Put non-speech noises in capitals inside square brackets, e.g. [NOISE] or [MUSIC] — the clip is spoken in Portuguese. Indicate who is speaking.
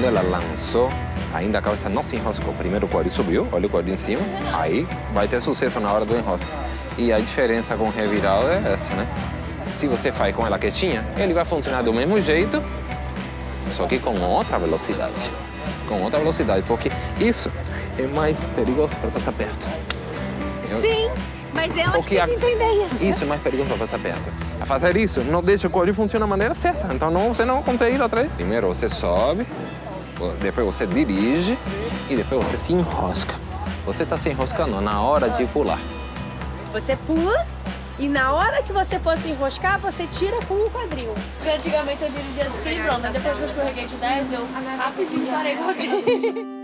Speaker 1: ela lançou, ainda a cabeça não se enroscou. Primeiro o quadril subiu, olha o quadril em cima, aí vai ter sucesso na hora do enrosco. E a diferença com o revirado é essa, né? Se você faz com ela quietinha, ele vai funcionar do mesmo jeito, só que com outra velocidade. Com outra velocidade, porque isso é mais perigoso para passar perto.
Speaker 2: Sim, mas ela
Speaker 1: Porque
Speaker 2: tem que entender isso.
Speaker 1: Isso é mais perigoso para passar perto. A fazer isso não deixa o quadril funcionar da maneira certa. Então não, você não consegue ir atrás. Primeiro você sobe, depois você dirige e depois você se enrosca. Você está se enroscando na hora de pular.
Speaker 2: Você pula e na hora que você for se enroscar, você tira com o quadril.
Speaker 3: Antigamente eu dirigia desequilibrando, né? Depois que eu escorreguei de 10, eu rapidinho parei com a [LAUGHS]